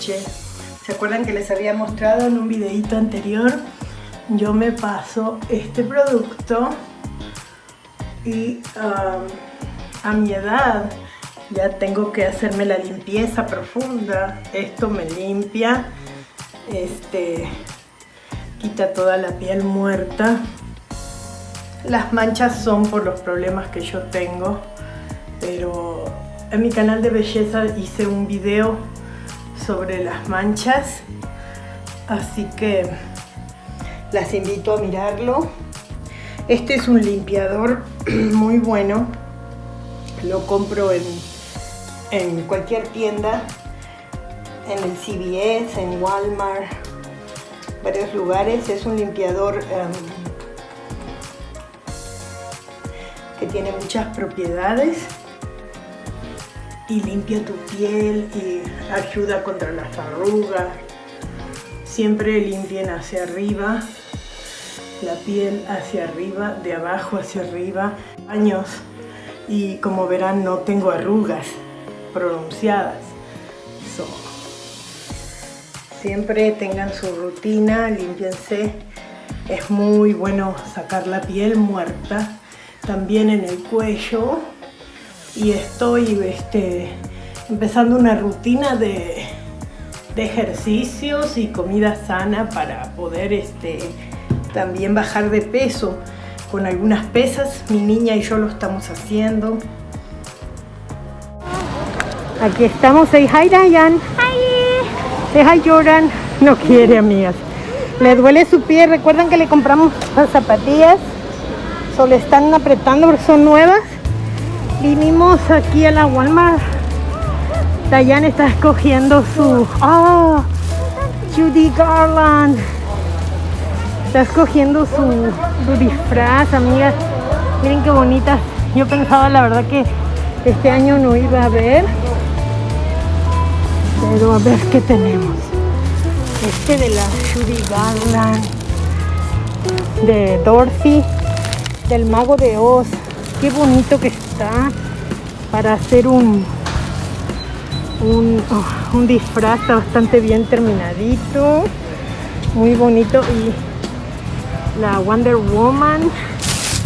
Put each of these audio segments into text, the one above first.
¿Se acuerdan que les había mostrado en un videito anterior? Yo me paso este producto y um, a mi edad ya tengo que hacerme la limpieza profunda. Esto me limpia, este, quita toda la piel muerta. Las manchas son por los problemas que yo tengo, pero en mi canal de belleza hice un video sobre las manchas, así que las invito a mirarlo. Este es un limpiador muy bueno, lo compro en, en cualquier tienda, en el CVS, en Walmart, varios lugares. Es un limpiador um, que tiene muchas propiedades y limpia tu piel y ayuda contra las arrugas. Siempre limpien hacia arriba, la piel hacia arriba, de abajo hacia arriba. Años y como verán no tengo arrugas pronunciadas. siempre tengan su rutina, limpiense. Es muy bueno sacar la piel muerta, también en el cuello y estoy este, empezando una rutina de, ejercicios y comida sana para poder este, también bajar de peso con algunas pesas. Mi niña y yo lo estamos haciendo. Aquí estamos. Say hi, Diane. Hi. Say hi, Jordan. No quiere, amigas. Le duele su pie. Recuerdan que le compramos las zapatillas. Solo están apretando porque son nuevas. Vinimos aquí a la Walmart. Dayan está escogiendo su... ¡Ah! Judy Garland. Está escogiendo su, disfraz, amigas. Miren qué bonitas. Yo pensaba la verdad que este año no iba a ver. Pero a ver qué tenemos. Este de la Judy Garland. De Dorothy. Del Mago de Oz. Qué bonito que está para hacer un un, oh, un disfraz bastante bien terminadito muy bonito y la Wonder Woman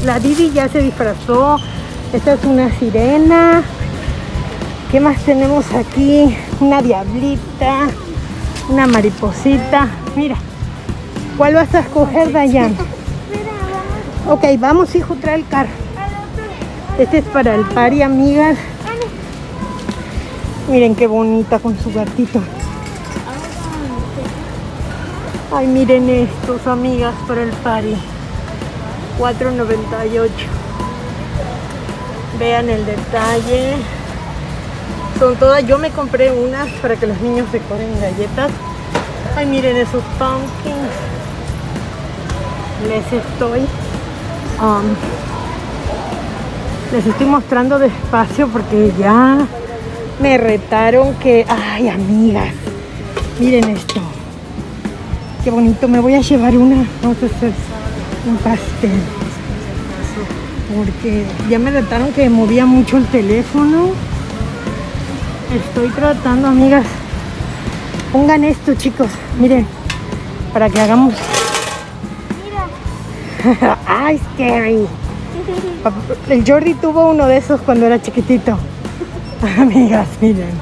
la Didi ya se disfrazó esta es una sirena ¿qué más tenemos aquí? una diablita una mariposita mira ¿cuál vas a escoger Dayan? ok vamos hijo trae el carro este es para el party, amigas. Miren qué bonita con su gatito. Ay, miren estos, amigas, para el party. 4.98. Vean el detalle. Son todas, yo me compré unas para que los niños decoren galletas. Ay, miren esos pumpkins. Les estoy um, les estoy mostrando despacio porque ya me retaron que... Ay, amigas, miren esto. Qué bonito, me voy a llevar una, vamos a hacer un pastel. Porque ya me retaron que movía mucho el teléfono. Estoy tratando, amigas. Pongan esto, chicos. Miren, para que hagamos... Ay, scary. El Jordi tuvo uno de esos cuando era chiquitito. Amigas, miren.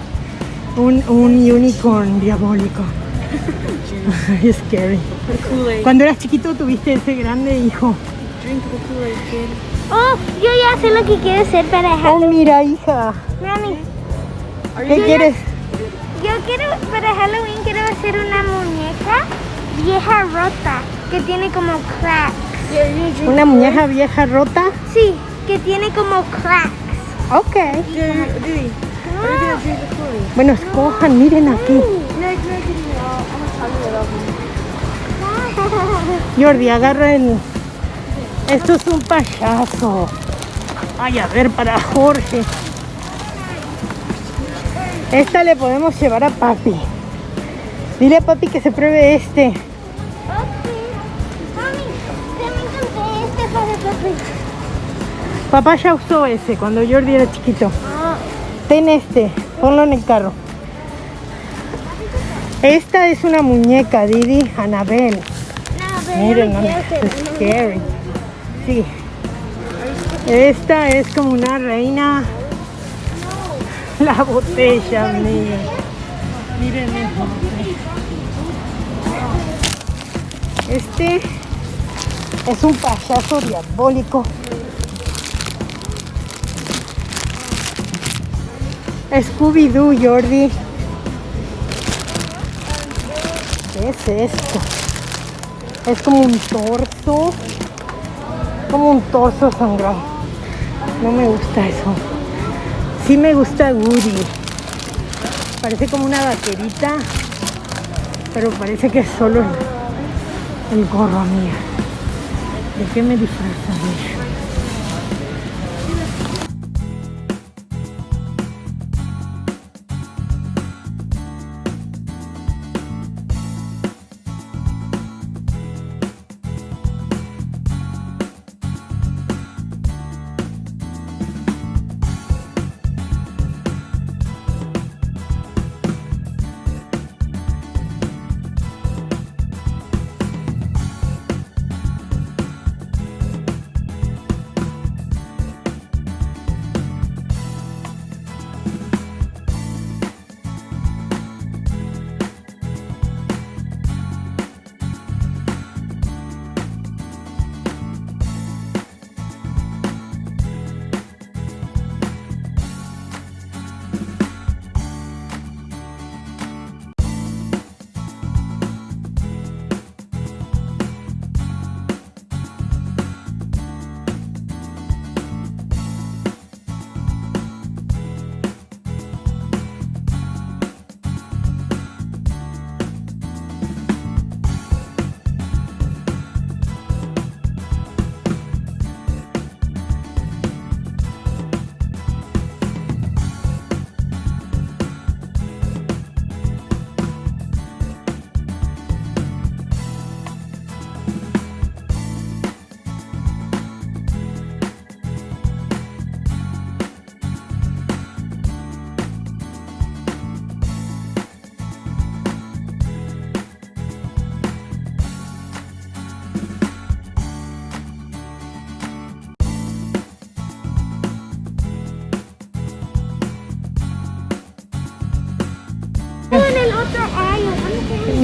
Un, un unicorn diabólico. Es scary. Cuando eras chiquito tuviste ese grande hijo. Oh, yo ya sé lo que quiero hacer para Halloween. Oh, mira, hija. Mami. ¿Qué quieres? yo quiero, para Halloween quiero hacer una muñeca vieja rota que tiene como cracks. ¿Una muñeca vieja rota? Sí, que tiene como cracks. Ok. Bueno, escojan, miren aquí. Jordi, agarra el... Esto es un payaso. Ay, a ver, para Jorge. Esta le podemos llevar a papi. Dile a papi que se pruebe este. Papá ya usó ese cuando Jordi era chiquito. Ten este, ponlo en el carro. Esta es una muñeca, Didi, Anabel. No, Miren, no, es scary. Sí. Esta es como una reina. La botella, miren. Miren. Este es un payaso diabólico. Scooby-Doo, Jordi. ¿Qué es esto? Es como un torso. Como un torso sangrado. No me gusta eso. Sí me gusta Woody. Parece como una vaquerita. Pero parece que es solo el, el gorro, amiga. ¿De qué me disfrazan?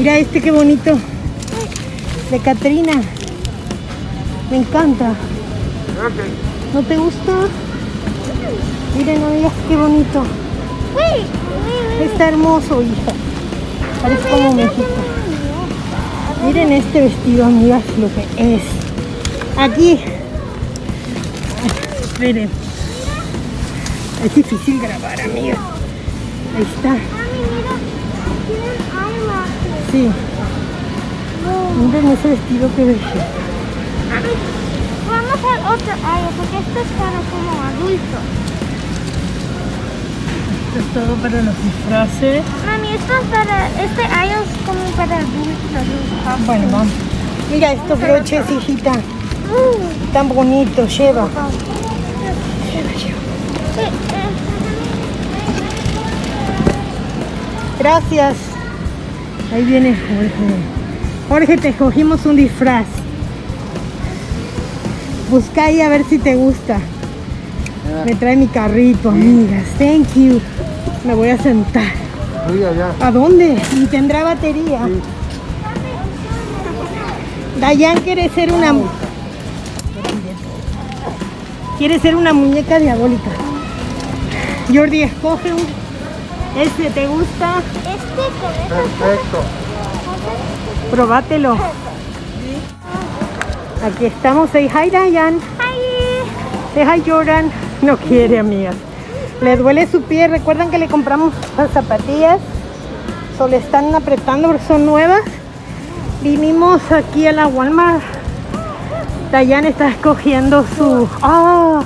Mira este qué bonito. De Catrina. Me encanta. ¿No te gusta? Miren, amigas, qué bonito. Está hermoso, hija. Parece como México. Miren este vestido, amigas, lo que es. Aquí. Esperen. Es difícil grabar, amiga. Ahí está. Sí. Miren ese vestido que bello. Vamos al otro aisle porque esto es para como adultos. Esto es todo para los disfraces. Mami, esto es para, este aisle es como para adultos. Bueno, vamos. Mira estos broches, hijita. Uh, Tan bonitos, lleva. eh, eh, Gracias. Ahí viene Jorge. Jorge, te escogimos un disfraz. Busca ahí a ver si te gusta. Me trae mi carrito, amigas. Thank you. Me voy a sentar. ¿A dónde? Y tendrá batería. Sí. Dayan quiere ser una... Quiere ser una muñeca diabólica. Jordi, escoge un... Este, ¿te gusta? Este con Perfecto. Probátelo. Aquí estamos. Say hi, Dayan. Ay, Say hi, Jordan. No quiere, amigas. Le duele su pie. Recuerdan que le compramos las zapatillas. So, le están apretando porque son nuevas. Vinimos aquí a la Walmart. Dayan está escogiendo su... ¡Oh!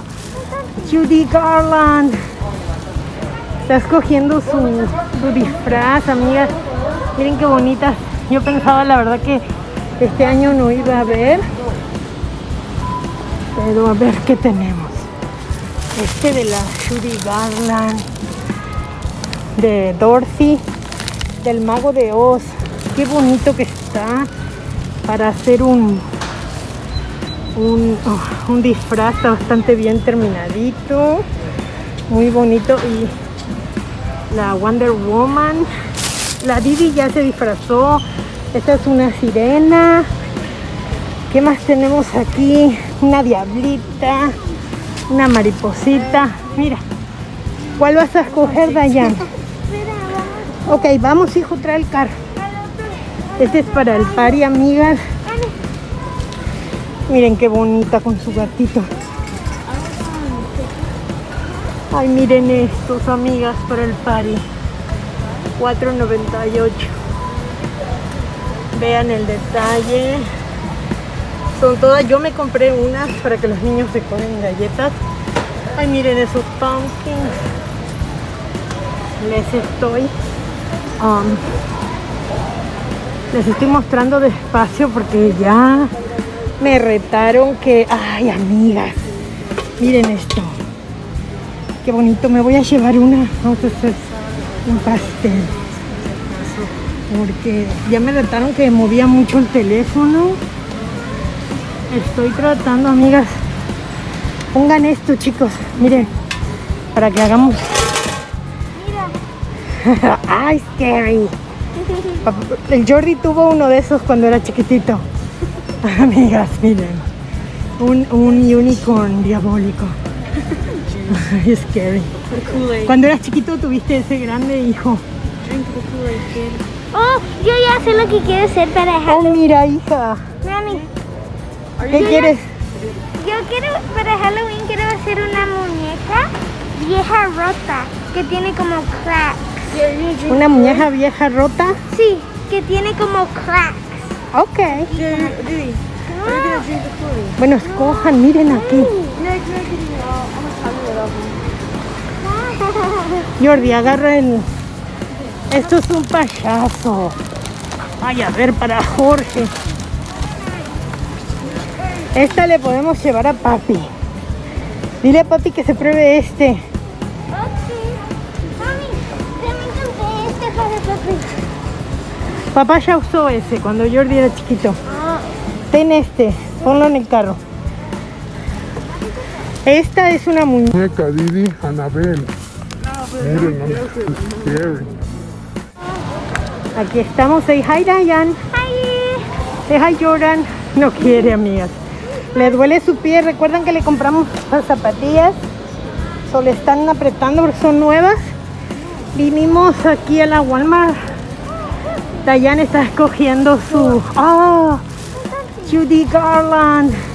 Judy Garland. Está escogiendo su, disfraz, amigas. Miren qué bonitas. Yo pensaba, la verdad, que este año no iba a haber. Pero a ver qué tenemos. Este de la Judy Garland. de Dorothy, del mago de Oz. Qué bonito que está para hacer un, un, oh, disfraz bastante bien terminadito. Muy bonito. Y la Wonder Woman. La Didi ya se disfrazó. Esta es una sirena. ¿Qué más tenemos aquí? Una diablita. Una mariposita. Mira. ¿Cuál vas a escoger, Dayan? Ok, vamos, hijo, trae el carro. Este es para el party, amigas. Miren qué bonita con su gatito. Ay, miren estos, amigas, para el party. 4.98. Vean el detalle. Son todas. Yo me compré unas para que los niños se comen galletas. Ay, miren esos pumpkins. Les estoy. um, les estoy mostrando despacio porque ya me retaron que. Ay, amigas. Miren esto. Qué bonito. Me voy a llevar una. Vamos a hacer un pastel. Porque ya me retaron que movía mucho el teléfono. Estoy tratando, amigas. Pongan esto, chicos. Miren. Para que hagamos. Mira. Ay, scary. El Jordi tuvo uno de esos cuando era chiquitito. Amigas, miren. Un, un unicorn diabólico. Ay, scary. Cuando eras chiquito tuviste ese grande hijo. Oh, yo ya sé lo que quiero hacer para Oh, Halloween. mira, hija. Mami, ¿Qué quieres? yo quiero para Halloween quiero hacer una muñeca vieja rota que tiene como cracks. ¿Una muñeca vieja rota? Sí, que tiene como cracks. Ok. Ah, Bueno, escojan, miren aquí. Jordi, agarra el... Esto es un payaso. Ay, a ver, para Jorge. Esta le podemos llevar a papi. Dile a papi que se pruebe este. Ok. Mami, también compré este para papi. Papá ya usó ese cuando Jordi era chiquito. Ah, Ten este, ponlo en el carro. Esta es una muñeca. Didi, Anabel. Miren, no. Aquí estamos. Say hi, Diane. Hi. Say hi, Jordan. No quiere, amigas. Le duele su pie. Recuerdan que le compramos las zapatillas. So, le están apretando porque son nuevas. Vinimos aquí a la Walmart. Diane está escogiendo su... ¡Oh! Judy Garland.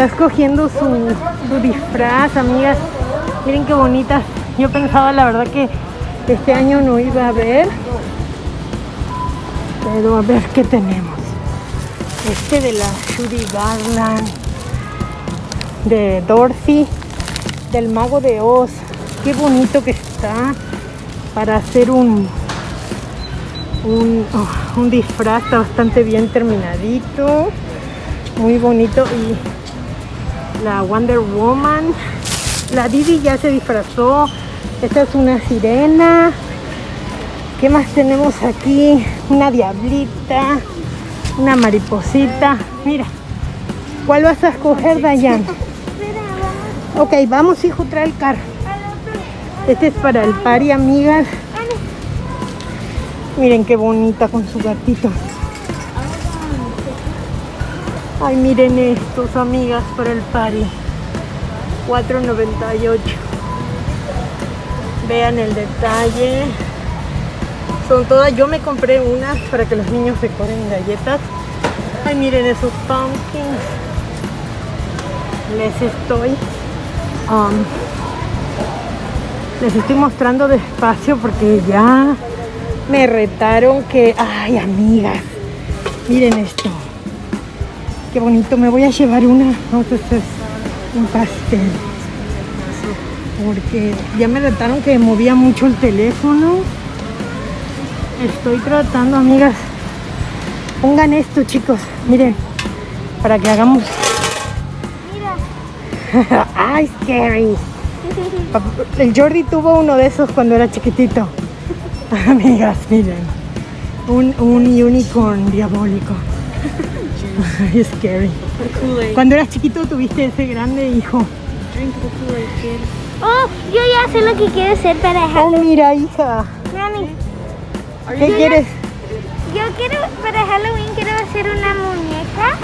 Está escogiendo su, disfraz, amigas. Miren qué bonitas. Yo pensaba, la verdad, que este año no iba a haber. Pero a ver qué tenemos. Este de la Judy Garland. De Dorothy. Del mago de Oz. Qué bonito que está. Para hacer un. Un, oh, disfraz está bastante bien terminadito. Muy bonito. Y la Wonder Woman. La Didi ya se disfrazó. Esta es una sirena. ¿Qué más tenemos aquí? Una diablita, una mariposita. Mira, ¿cuál vas a escoger, Dayan? Espera, vamos Ok, vamos, hijo, trae el carro. Este es para el party, amigas. Miren qué bonita con su gatito. Ay, miren estos, amigas, para el party. 4.98. Vean el detalle. Son todas. Yo me compré unas para que los niños se comen galletas. Ay, miren esos pumpkins. Les estoy. um, les estoy mostrando despacio porque ya me retaron que. Ay, amigas. Miren esto. Qué bonito. Me voy a llevar una. Hacer un pastel. Porque ya me retaron que movía mucho el teléfono. Estoy tratando, amigas. Pongan esto, chicos. Miren. Para que hagamos. Mira. Ay, scary. El Jordi tuvo uno de esos cuando era chiquitito. Amigas, miren. Un, un unicorn diabólico. Es scary. Cuando eras chiquito tuviste ese grande hijo. Oh, yo ya sé lo que quiero hacer para Oh, Halloween. mira, hija. Mami, ¿Qué quieres? yo quiero para Halloween quiero hacer una muñeca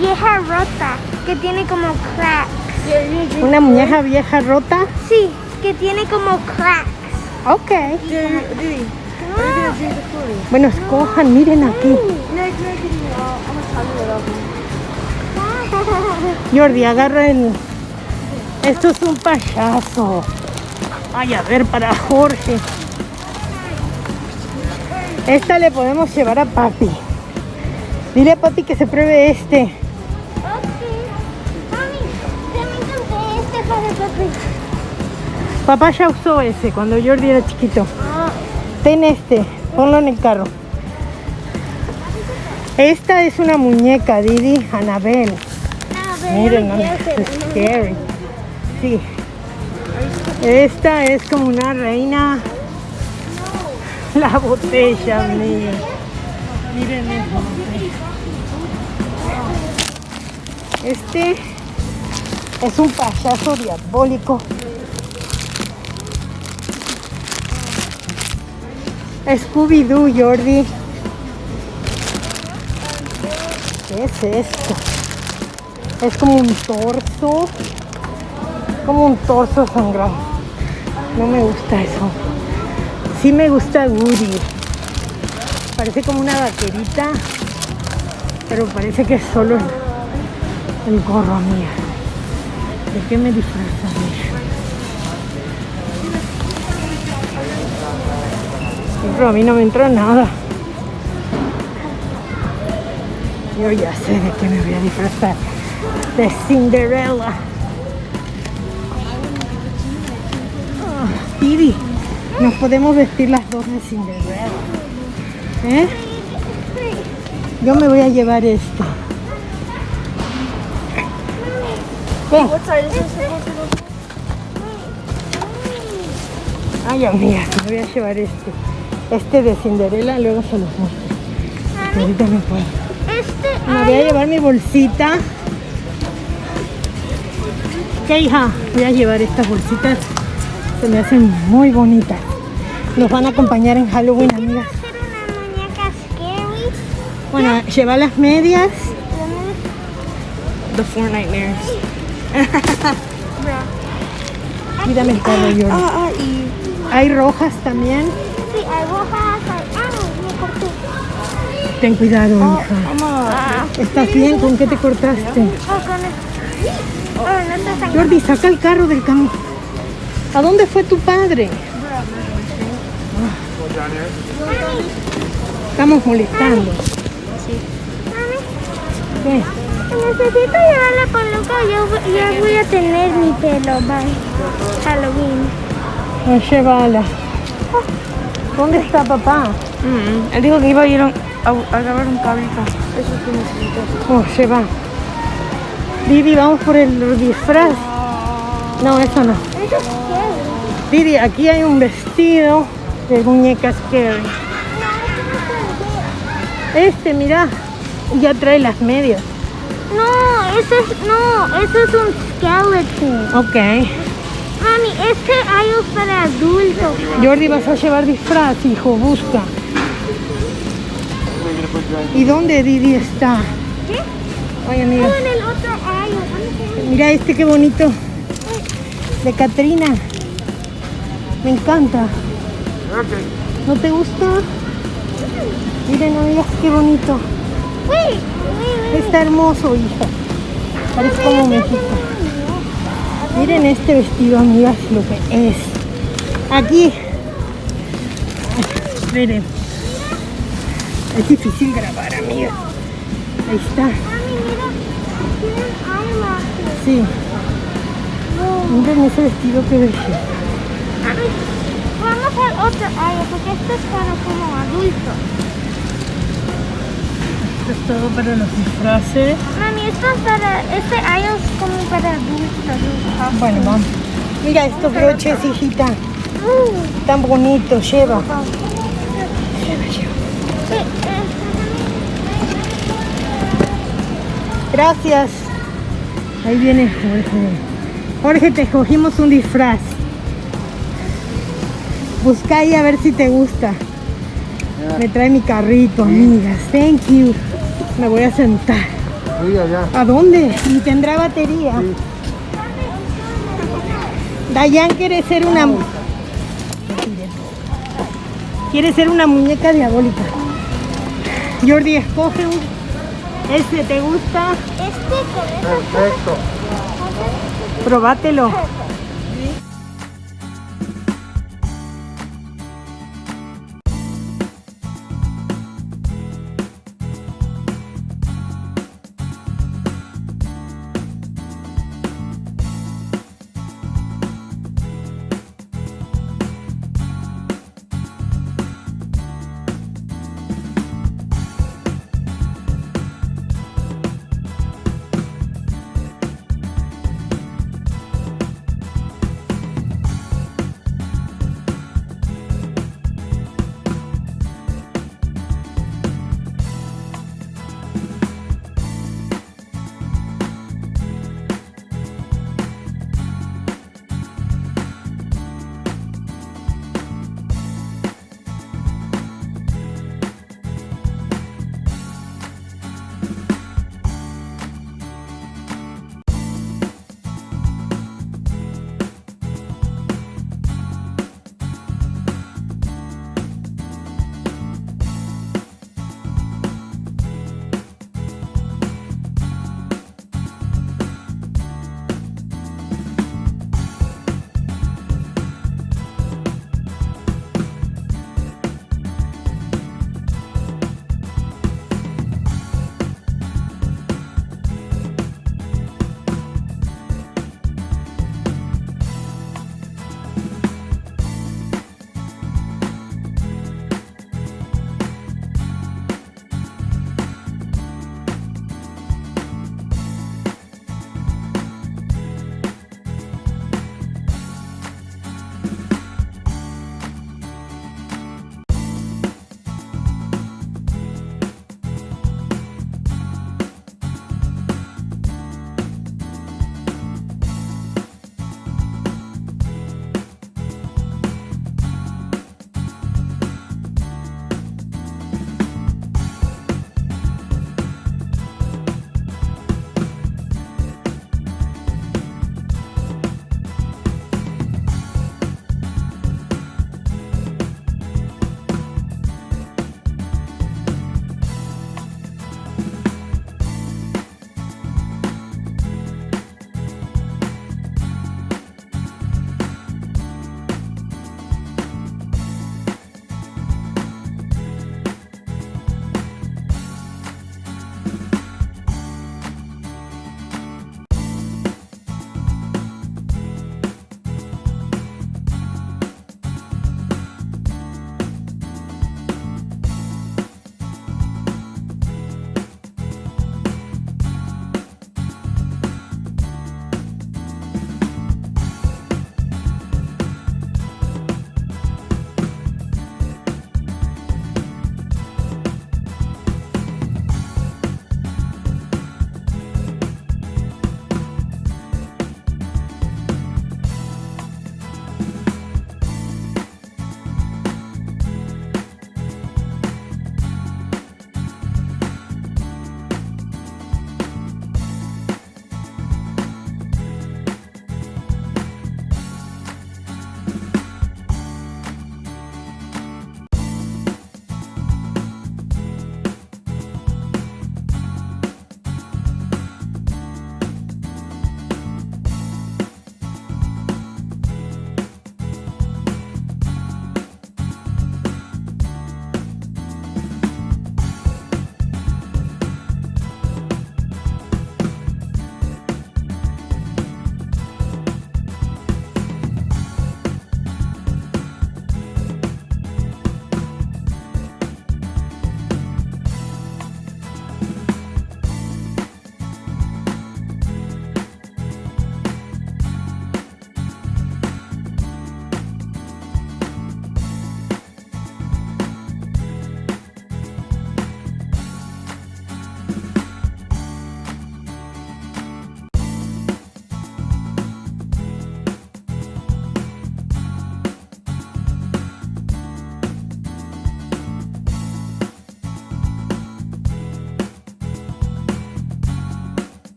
vieja rota que tiene como cracks. ¿Una muñeca vieja rota? Sí, que tiene como cracks. Ok. Bueno, escojan, miren aquí. Jordi, agarra el... Esto es un payaso. Ay, a ver, para Jorge. Esta le podemos llevar a papi. Dile a papi que se pruebe este. Mami, este para papi. Papá ya usó ese cuando Jordi era chiquito. Ten este, ponlo en el carro. Esta es una muñeca, Didi, Anabel. Miren, scary. Sí. Esta es como una reina. La botella, mía. Miren. Este es un payaso diabólico. Scooby-Doo, Jordi. ¿Qué es esto? Es como un torso. Como un torso sangrado. No me gusta eso. Sí me gusta Woody. Parece como una vaquerita. Pero parece que es solo el, gorro mía. ¿De qué me disfrazan? Pero a mí no me entró nada. Yo ya sé de qué me voy a disfrazar. De Cinderella. Didi, nos podemos vestir las dos de Cinderella. ¿Eh? Yo me voy a llevar esto. Ay, amiga, me voy a llevar este. Este de Cinderella, luego se los muestro. Ahorita no puedo. Este, Me voy a llevar mi bolsita. ¿Qué hija? Voy a llevar estas bolsitas. Se me hacen muy bonitas. Nos van a acompañar en Halloween, amigas. Bueno, lleva las medias. The four nightmares. Mírame el carro, Hay rojas también. ¡Ah! Ten cuidado, hija. Mama. ¿Estás bien? ¿Con qué te cortaste? Oh, con Oh, no. Jordi, saca el carro del camino. ¿A dónde fue tu padre? Estamos molestando. ¿Qué? Necesito llevar la peluca, yo ya voy a tener mi pelo, bye. Halloween. Oh, llévala. ¿Dónde está papá? Mm, él dijo que iba a ir a, a, grabar un cabrito. Eso es que necesito. Oh, lleva. Didi, vamos por el disfraz. No, eso no. Eso es scary. Didi, aquí hay un vestido de muñeca scary. Este, mira, ya trae las medias. No, ese es, no, ese es un skeleton. Ok. Mami, este hay un para adultos. Jordi, vas a llevar disfraz, hijo, busca. ¿Y dónde Didi está? ¿Qué? Ay, amiga, en el otro aisle. mira este qué bonito. De Catrina. Me encanta. ¿No te gusta? Miren, amigas, qué bonito. Está hermoso, hija. Parece como México. Miren este vestido, amigas, lo que es. Aquí. Miren. Es difícil grabar, amiga. Ahí está. Sí. Miren ese vestido que. Mami, Vamos al otro área porque esto es para como adultos. Esto es todo para los disfraces. Mami, esto es para, este área es como para adultos. Bueno, vamos. Mira estos broches, hijita. Tan bonitos, lleva. Gracias. Ahí viene Jorge. Jorge, te escogimos un disfraz. Busca ahí a ver si te gusta. Me trae mi carrito, amigas. Thank you. Me voy a sentar. Sí, allá. ¿A dónde? ¿Y tendrá batería? Dayan quiere ser una... Quiere ser una muñeca diabólica. Jordi, escoge un... ¿Este te gusta? Este con Perfecto. Probátelo.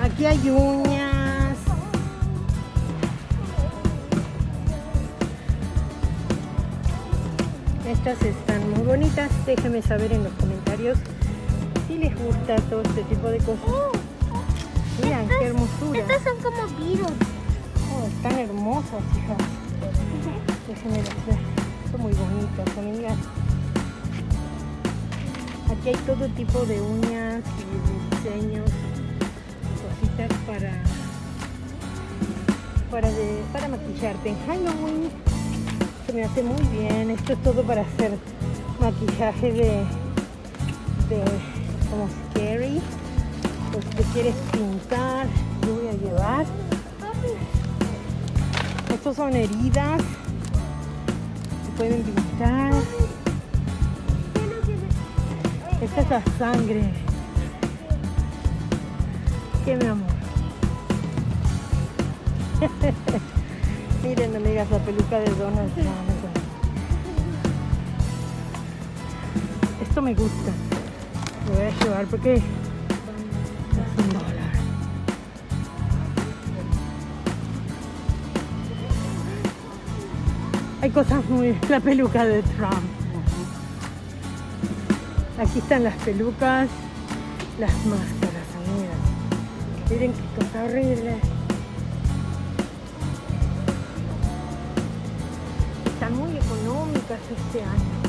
Aquí hay uñas. Estas están muy bonitas. Déjenme saber en los comentarios si les gusta todo este tipo de cosas. Miren, qué hermosura. Estas son como virus. Oh, están hermosas, hijas. Déjenme las ver. Son muy bonitas, amigas. Aquí hay todo tipo de uñas y diseños, para para de, para maquillarte en Halloween. Se me hace muy bien. Esto es todo para hacer maquillaje de de como scary. Pues te quieres pintar, yo voy a llevar. Estos son heridas. Se pueden pintar. Esta es la sangre. ¿Qué mi amor? Miren amigas la peluca de Donald Trump. Esto me gusta. Lo voy a llevar porque es un dólar. Hay cosas muy... La peluca de Trump. Aquí están las pelucas, las máscaras, amigas. Miren qué cosa horrible. Económicas este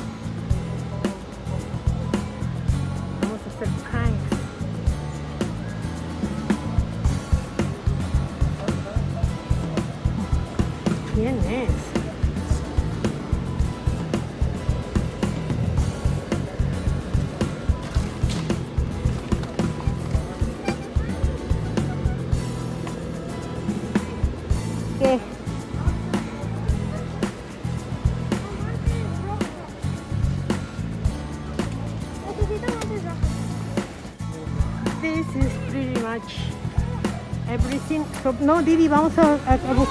So, no, Didi, vamos a, a- a bus-